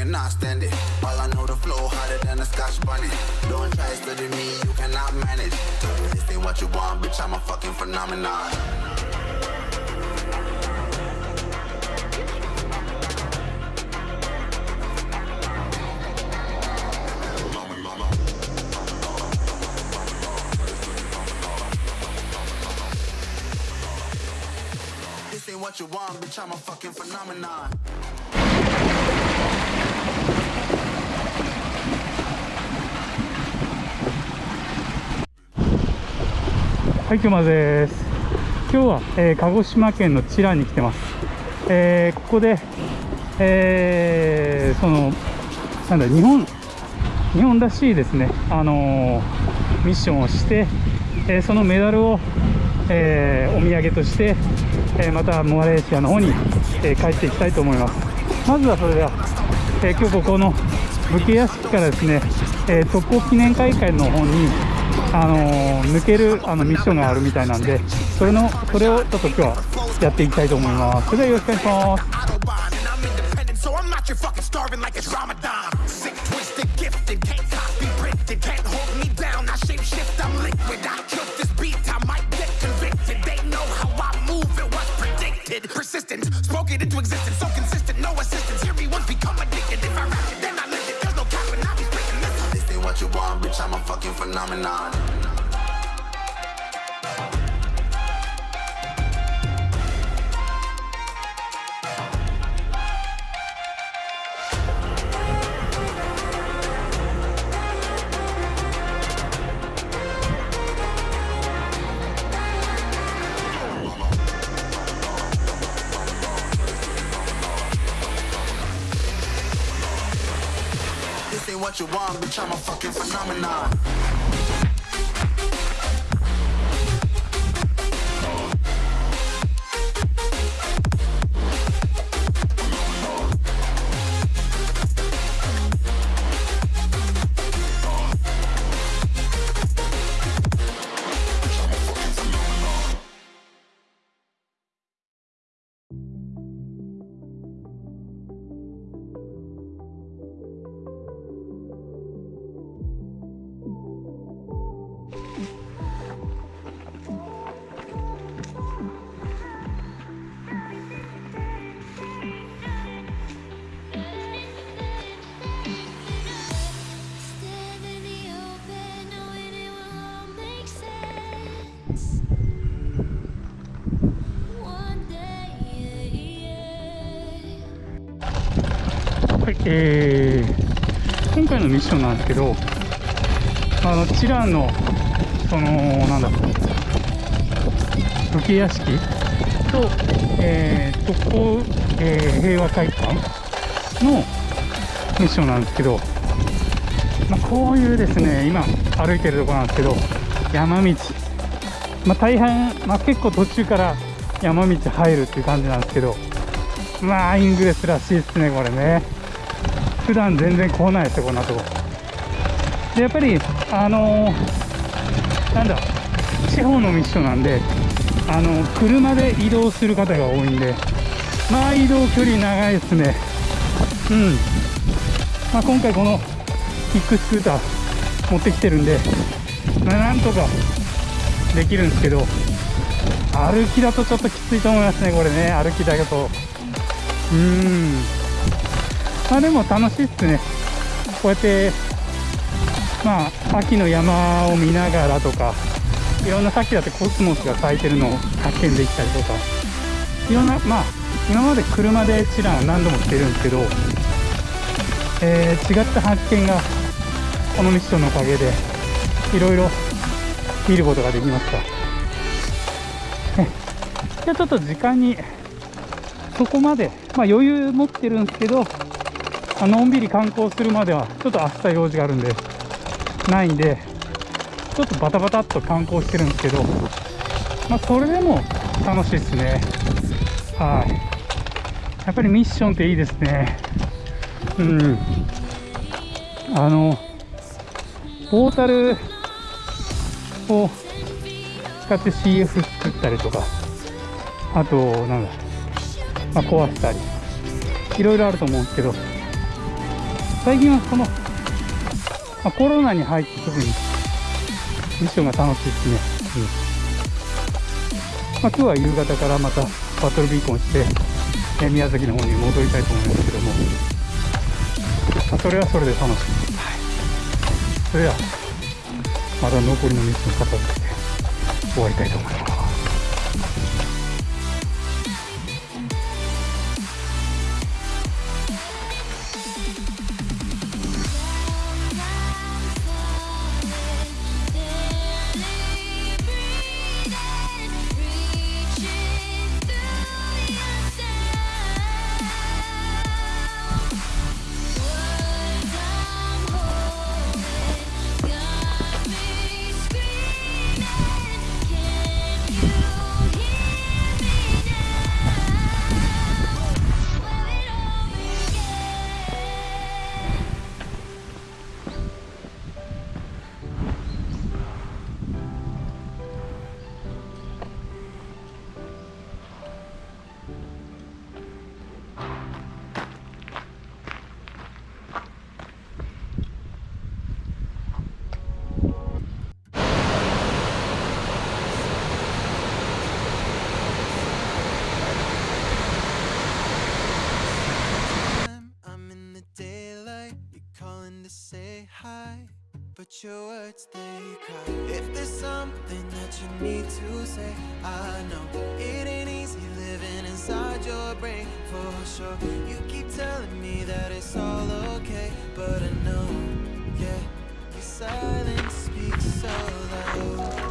cannot stand it. All I know, the flow harder than a scotch bonnet. Don't try study me, you cannot manage. This ain't what you want, bitch, I'm a fucking phenomenon. This ain't what you want, bitch, I'm a fucking phenomenon. はい、熊です。今日は、えー鹿児島県の知覧に来てます。えーここで、えーその、なんだ、日本、日本らしいですね、あのーミッションをして、えーそのメダルを、えーお土産として、えーまたマレーシアの方に、えー帰っていきたいと思います。まずはそれでは、えー今日ここの武家屋敷からですね、えー特攻記念会館の方に、あのー抜けるあのミッションがあるみたいなんで、それのそれをちょっと今日はやっていきたいと思います。それではよろしくお願いします。You want, bitch, I'm a fucking phenomenon. You want, bitch, I'm a fucking phenomenon. はい、えー今回のミッションなんですけど、あのチランのそのなんだ武家屋敷と、えー特攻、えー平和会館のミッションなんですけど、まあ、こういうですね今歩いてるところなんですけど山道、まあ、大変、まあ、結構途中から山道入るっていう感じなんですけどまあイングレスらしいですねこれね。普段全然来ないですよこんなとこ。でやっぱりあのーなんだ地方のミッションなんであの車で移動する方が多いんでまあ移動距離長いですね。うん。まあ、今回このキックスクーター持ってきてるんで、まあ、なんとかできるんですけど歩きだとちょっときついと思いますねこれね。歩きだけと。うーん。まあでも楽しいっすね。こうやってまあ秋の山を見ながらとかいろんなさっきだってコスモスが咲いてるのを発見できたりとか。いろんなまあ今まで車でチラン何度も来てるんですけどえー違った発見がこのミッションのおかげでいろいろ見ることができました じゃあちょっと時間にそこまで、まあ、余裕持ってるんですけどのんびり観光するまではちょっと明日用事があるんでないんでちょっとバタバタっと観光してるんですけどまあそれでも楽しいですね。はい。やっぱりミッションっていいですね。うん。あのポータルを使って CF 作ったりとかあとなんだ、まあ、壊したりいろいろあると思うんですけど最近はこの、まあ、コロナに入って特にミッションが楽しいですね、うん。まあ、今日は夕方からまたバトルビーコンして、え宮崎の方に戻りたいと思いますけども、まあ、それはそれで楽しい、はい、それでは。まだ残りのミッション片付けて終わりたいと思います。hi But your words, they cry. If there's something that you need to say I know it ain't easy living inside your brain For sure. You keep telling me that it's all okay But I know, yeah Your silence speaks so loud.